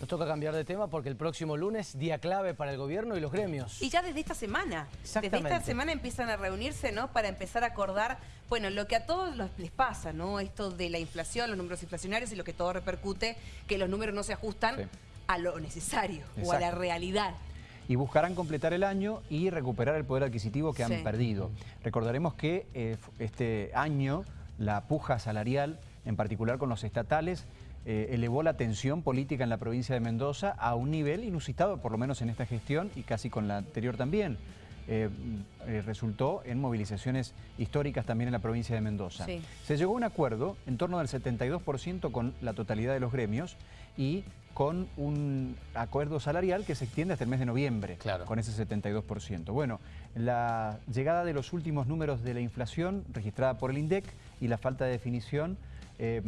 Nos toca cambiar de tema porque el próximo lunes, día clave para el gobierno y los gremios. Y ya desde esta semana. Desde esta semana empiezan a reunirse, ¿no? Para empezar a acordar, bueno, lo que a todos les pasa, ¿no? Esto de la inflación, los números inflacionarios y lo que todo repercute, que los números no se ajustan a lo necesario o a la realidad y buscarán completar el año y recuperar el poder adquisitivo que han perdido. Recordaremos que eh, este año la puja salarial, en particular con los estatales, eh, elevó la tensión política en la provincia de Mendoza a un nivel inusitado, por lo menos en esta gestión y casi con la anterior también. Eh, eh, resultó en movilizaciones históricas también en la provincia de Mendoza. Se llegó a un acuerdo en torno del 72% con la totalidad de los gremios y con un acuerdo salarial que se extiende hasta el mes de noviembre, con ese 72%. Bueno, la llegada de los últimos números de la inflación registrada por el INDEC y la falta de definición eh,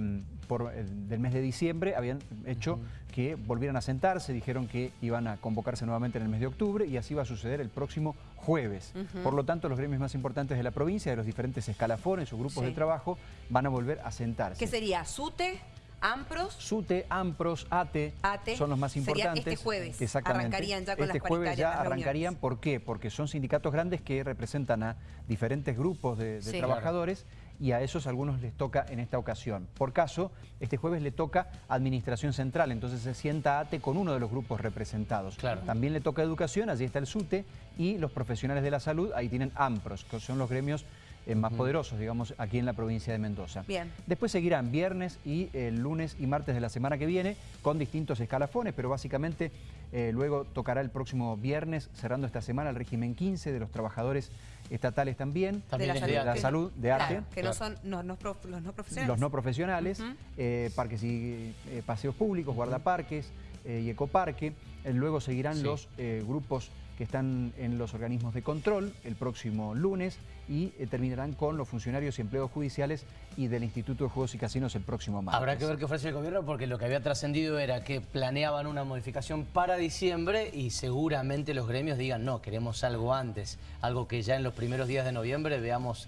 por, eh, del mes de diciembre habían hecho que volvieran a sentarse, dijeron que iban a convocarse nuevamente en el mes de octubre y así va a suceder el próximo jueves. Por lo tanto, los gremios más importantes de la provincia, de los diferentes escalafones o grupos de trabajo, van a volver a sentarse. ¿Qué sería? ¿SUTE? ¿AMPROS? SUTE, AMPROS, ATE, son los más importantes. este jueves Exactamente. arrancarían ya con este jueves ya arrancarían, ¿por qué? Porque son sindicatos grandes que representan a diferentes grupos de, trabajadores y a esos algunos les toca en esta ocasión. Por caso, este jueves le toca Administración Central, entonces se sienta ATE con uno de los grupos representados. También le toca Educación, allí está el SUTE, y los profesionales de la salud, ahí tienen AMPROS, que son los gremios eh, más poderosos, digamos, aquí en la provincia de Mendoza. Bien. Después seguirán viernes y el lunes y martes de la semana que viene con distintos escalafones, pero básicamente eh, luego tocará el próximo viernes, cerrando esta semana, el régimen 15 de los trabajadores estatales también, de la, salud, de, arte. que no son los no profesionales. Los no profesionales, eh, parques y paseos públicos, guardaparques y ecoparque. luego seguirán los grupos que están en los organismos de control el próximo lunes y eh, terminarán con los funcionarios y empleos judiciales y del Instituto de Juegos y Casinos el próximo martes. Habrá que ver qué ofrece el gobierno porque lo que había trascendido era que planeaban una modificación para diciembre y seguramente los gremios digan no, queremos algo antes, algo que ya en los primeros días de noviembre veamos...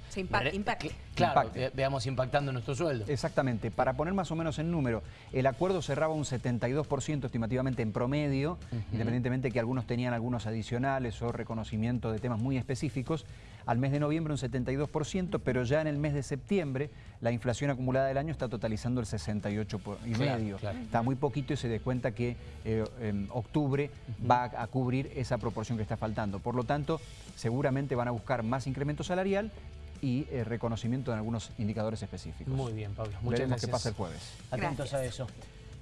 Claro, veamos impactando nuestro sueldo. Exactamente. Para poner más o menos en número, el acuerdo cerraba un 72% estimativamente en promedio, independientemente que algunos tenían algunos adicionales o reconocimiento de temas muy específicos. Al mes de noviembre un 72%, pero ya en el mes de septiembre la inflación acumulada del año está totalizando el 68,5%. y medio. Está muy poquito y se da cuenta que eh, en octubre va a cubrir esa proporción que está faltando. Por lo tanto, seguramente van a buscar más incremento salarial, y eh, reconocimiento en algunos indicadores específicos. Muy bien, Pablo. Muchas Veremos qué pasa el jueves. Atentos a eso.